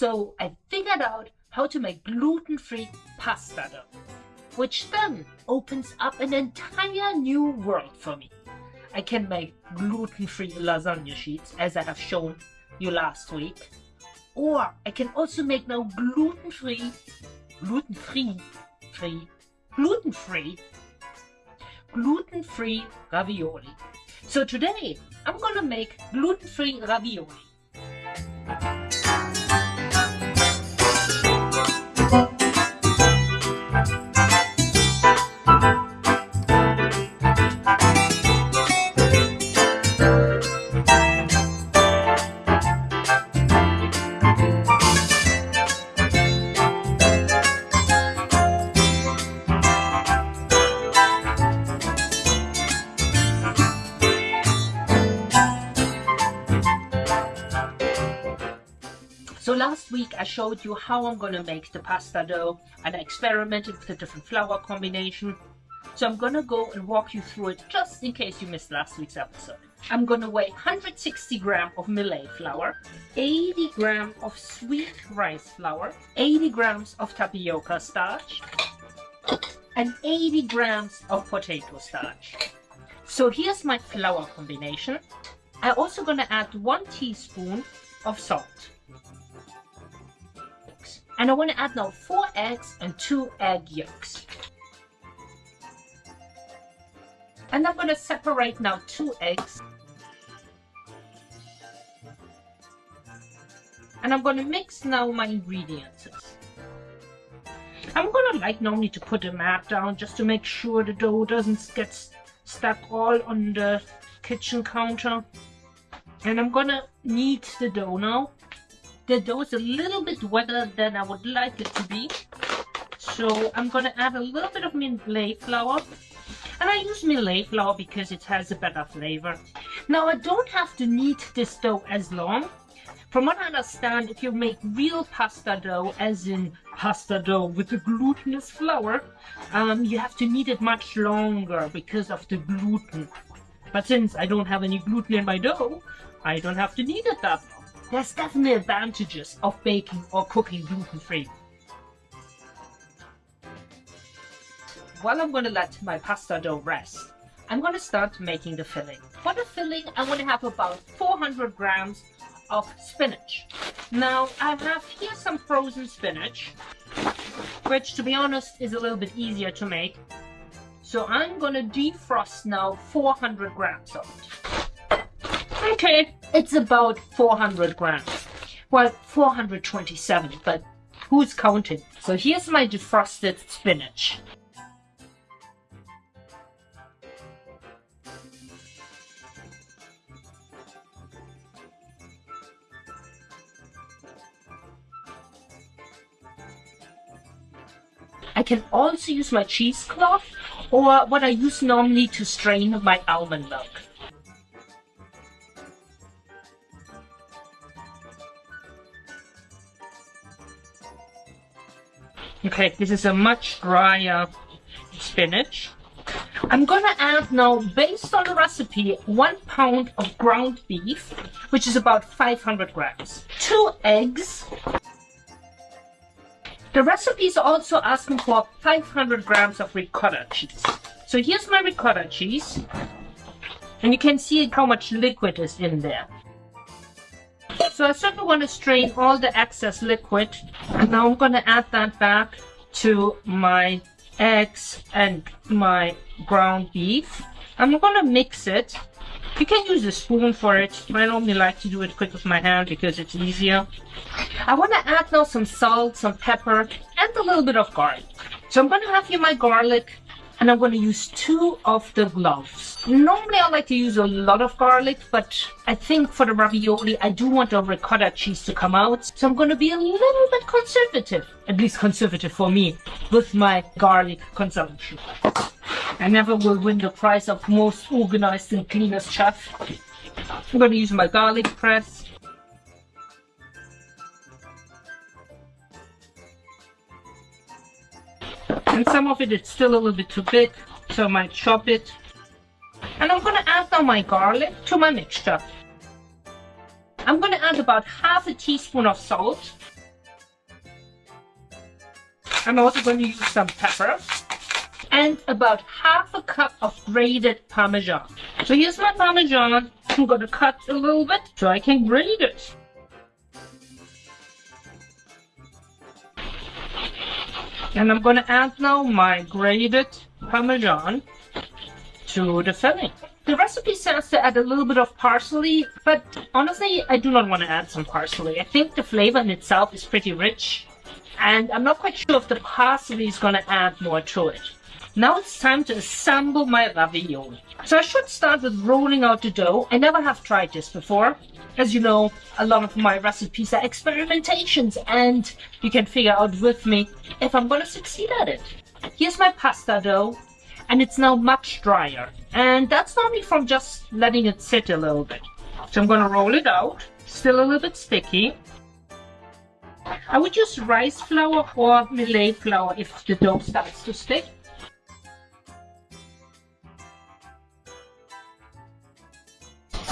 So I figured out how to make gluten-free pasta dough, which then opens up an entire new world for me. I can make gluten-free lasagna sheets as I have shown you last week. Or I can also make now gluten-free, gluten-free, free, gluten-free, gluten-free ravioli. So today I'm gonna make gluten-free ravioli. So last week I showed you how I'm going to make the pasta dough and I experimented with a different flour combination. So I'm going to go and walk you through it just in case you missed last week's episode. I'm going to weigh 160 gram of millet flour, 80 gram of sweet rice flour, 80 grams of tapioca starch, and 80 grams of potato starch. So here's my flour combination. I'm also going to add one teaspoon of salt. And I want to add now four eggs and two egg yolks. And I'm going to separate now two eggs. And I'm going to mix now my ingredients. I'm going to like normally to put a mat down just to make sure the dough doesn't get stuck all on the kitchen counter. And I'm going to knead the dough now the dough is a little bit wetter than I would like it to be. So I'm to add a little bit of millet flour. And I use millet flour because it has a better flavor. Now I don't have to knead this dough as long. From what I understand, if you make real pasta dough, as in pasta dough with the glutinous flour, um, you have to knead it much longer because of the gluten. But since I don't have any gluten in my dough, I don't have to knead it that long. There's definitely advantages of baking or cooking gluten-free. While I'm going to let my pasta dough rest, I'm going to start making the filling. For the filling, I'm going to have about 400 grams of spinach. Now, I have here some frozen spinach, which to be honest is a little bit easier to make. So I'm going to defrost now 400 grams of it. Okay, it's about 400 grams. Well, 427, but who's counting? So here's my defrosted spinach. I can also use my cheesecloth or what I use normally to strain my almond milk. Okay, this is a much drier spinach. I'm gonna add now, based on the recipe, one pound of ground beef, which is about 500 grams. Two eggs. The recipe is also asking for 500 grams of ricotta cheese. So here's my ricotta cheese. And you can see how much liquid is in there. So I simply want to strain all the excess liquid. And now I'm going to add that back to my eggs and my ground beef. I'm going to mix it. You can use a spoon for it. I normally like to do it quick with my hand because it's easier. I want to add now some salt, some pepper, and a little bit of garlic. So I'm going to have here my garlic and I'm going to use two of the gloves. Normally I like to use a lot of garlic, but I think for the ravioli I do want the ricotta cheese to come out. So I'm going to be a little bit conservative, at least conservative for me, with my garlic consumption. I never will win the prize of most organized and cleanest chef. I'm going to use my garlic press. and some of it is still a little bit too big so I might chop it. And I'm gonna add now my garlic to my mixture. I'm gonna add about half a teaspoon of salt. I'm also going to use some pepper. And about half a cup of grated parmesan. So here's my parmesan. I'm gonna cut a little bit so I can grate it. And I'm going to add now my grated Parmesan to the filling. The recipe says to add a little bit of parsley, but honestly, I do not want to add some parsley. I think the flavor in itself is pretty rich, and I'm not quite sure if the parsley is going to add more to it. Now it's time to assemble my ravioli. So I should start with rolling out the dough. I never have tried this before. As you know, a lot of my recipes are experimentations and you can figure out with me if I'm gonna succeed at it. Here's my pasta dough and it's now much drier. And that's normally from just letting it sit a little bit. So I'm gonna roll it out, still a little bit sticky. I would use rice flour or millet flour if the dough starts to stick.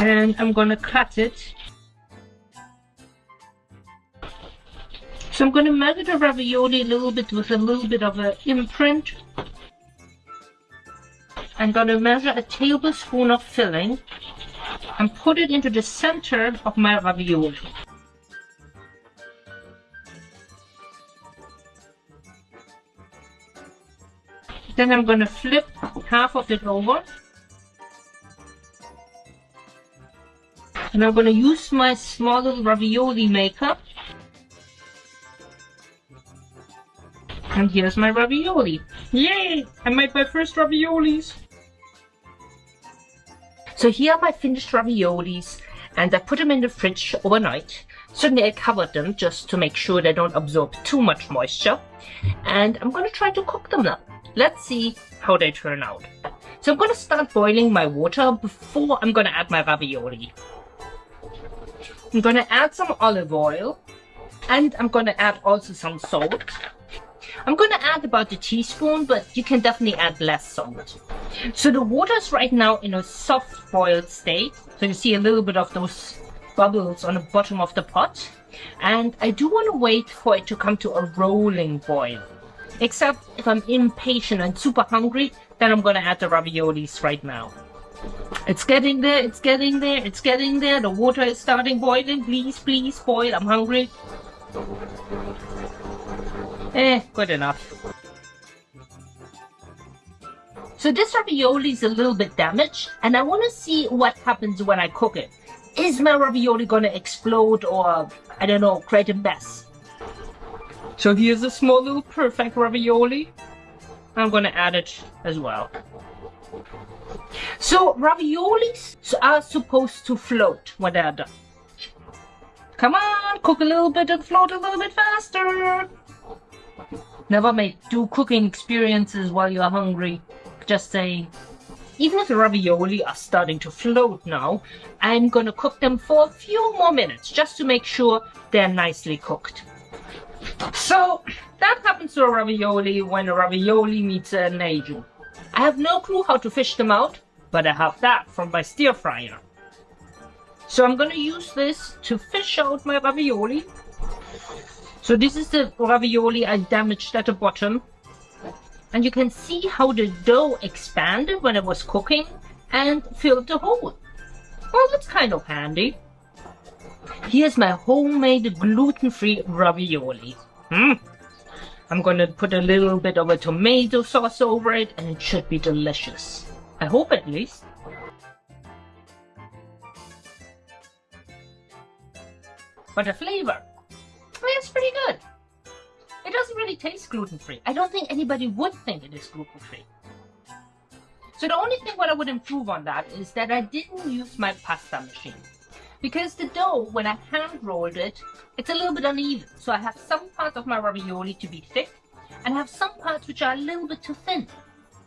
And I'm gonna cut it. So I'm gonna measure the ravioli a little bit with a little bit of an imprint. I'm gonna measure a tablespoon of filling and put it into the center of my ravioli. Then I'm gonna flip half of it over And I'm to use my small little ravioli maker. And here's my ravioli. Yay! I made my first raviolis. So here are my finished raviolis. And I put them in the fridge overnight. Certainly I covered them just to make sure they don't absorb too much moisture. And I'm to try to cook them now. Let's see how they turn out. So I'm to start boiling my water before I'm to add my ravioli. I'm going to add some olive oil and I'm going to add also some salt. I'm going to add about a teaspoon, but you can definitely add less salt. So the water is right now in a soft boiled state. So you see a little bit of those bubbles on the bottom of the pot. And I do want to wait for it to come to a rolling boil. Except if I'm impatient and super hungry, then I'm going to add the raviolis right now. It's getting there, it's getting there, it's getting there. The water is starting boiling. Please, please, boil. I'm hungry. Eh, good enough. So this ravioli is a little bit damaged, and I want to see what happens when I cook it. Is my ravioli gonna explode or, I don't know, create a mess? So here's a small little perfect ravioli. I'm gonna add it as well. So raviolis are supposed to float when they're done. Come on, cook a little bit and float a little bit faster. Never make do cooking experiences while you're hungry. Just saying. Even if the ravioli are starting to float now, I'm gonna cook them for a few more minutes just to make sure they're nicely cooked. So that happens to a ravioli when a ravioli meets an Asian. I have no clue how to fish them out, but I have that from my stir fryer. So I'm gonna use this to fish out my ravioli. So this is the ravioli I damaged at the bottom. And you can see how the dough expanded when it was cooking and filled the hole. Well, that's kind of handy. Here's my homemade gluten-free ravioli. Hmm, I'm gonna put a little bit of a tomato sauce over it and it should be delicious. I hope at least. But the flavor, it's pretty good. It doesn't really taste gluten-free. I don't think anybody would think it is gluten-free. So the only thing what I would improve on that is that I didn't use my pasta machine. Because the dough, when I hand rolled it, it's a little bit uneven. So I have some parts of my ravioli to be thick and I have some parts which are a little bit too thin.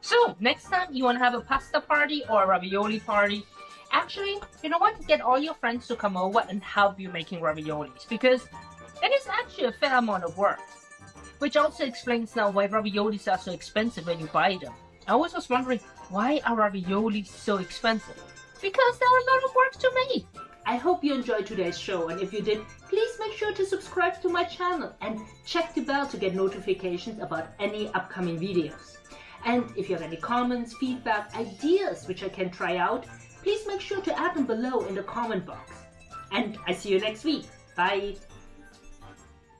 So next time you want to have a pasta party or a ravioli party, actually, you know what? Get all your friends to come over and help you making raviolis because it is actually a fair amount of work. Which also explains now why raviolis are so expensive when you buy them. I always was wondering, why are raviolis so expensive? Because they're a lot of work to make. I hope you enjoyed today's show and if you did, please make sure to subscribe to my channel and check the bell to get notifications about any upcoming videos. And if you have any comments, feedback, ideas which I can try out, please make sure to add them below in the comment box. And I see you next week. Bye!